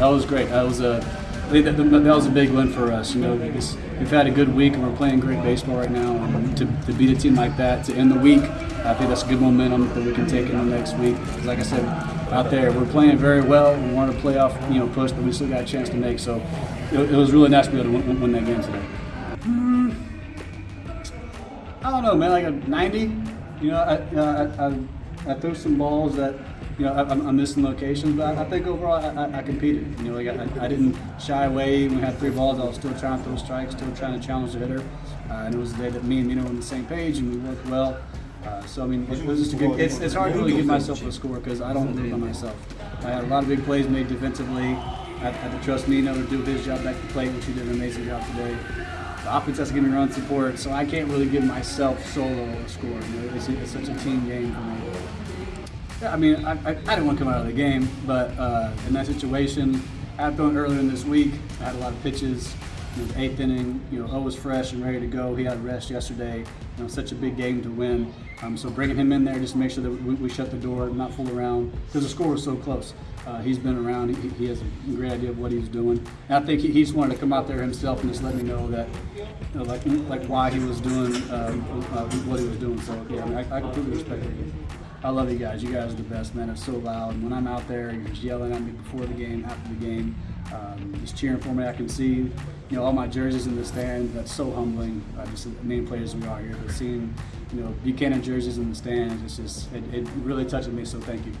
that was great. That was a that, that was a big win for us. You know, because we've had a good week and we're playing great baseball right now. And to, to beat a team like that to end the week, I think that's good momentum that we can take in the next week. like I said, out there we're playing very well. We want to play off, you know, push, but we still got a chance to make. So it, it was really nice to be able to win, win that game today. Hmm. I don't know, man. Like a 90. You know, I, I, I, I threw some balls that, you know, I, I'm I'm missing locations, but I, I think overall I, I, I competed. You know, like I, I didn't shy away. We had three balls, I was still trying to throw strikes, still trying to challenge the hitter. Uh, and it was the day that me and Mino were on the same page and we worked well. Uh, so I mean, it was just a good. It's, it's hard to really give myself a score because I don't do it by myself. I had a lot of big plays made defensively. I had to trust Mino to do his job back to plate, which he did an amazing job today. The offense has to give me run support, so I can't really give myself solo a score. You know, it's, it's such a team game for me. Yeah, I mean, I, I, I didn't want to come out of the game, but uh, in that situation, I had thrown earlier in this week. I had a lot of pitches. Was eighth inning. You know, O was fresh and ready to go. He had rest yesterday. You know, such a big game to win. Um, so bringing him in there just to make sure that we, we shut the door, not fool around, because the score was so close. Uh, he's been around. He, he has a great idea of what he's doing. And I think he, he just wanted to come out there himself and just let me know that, you know, like, like why he was doing um, uh, what he was doing. So yeah, I, mean, I, I completely respect it. I love you guys. You guys are the best, man. It's so loud. When I'm out there, you're just yelling at me before the game, after the game, um, just cheering for me. I can see, you know, all my jerseys in the stand. That's so humbling. Just the main players we are here. But seeing, you know, Buchanan jerseys in the stands, it's just, it, it really touches me. So thank you.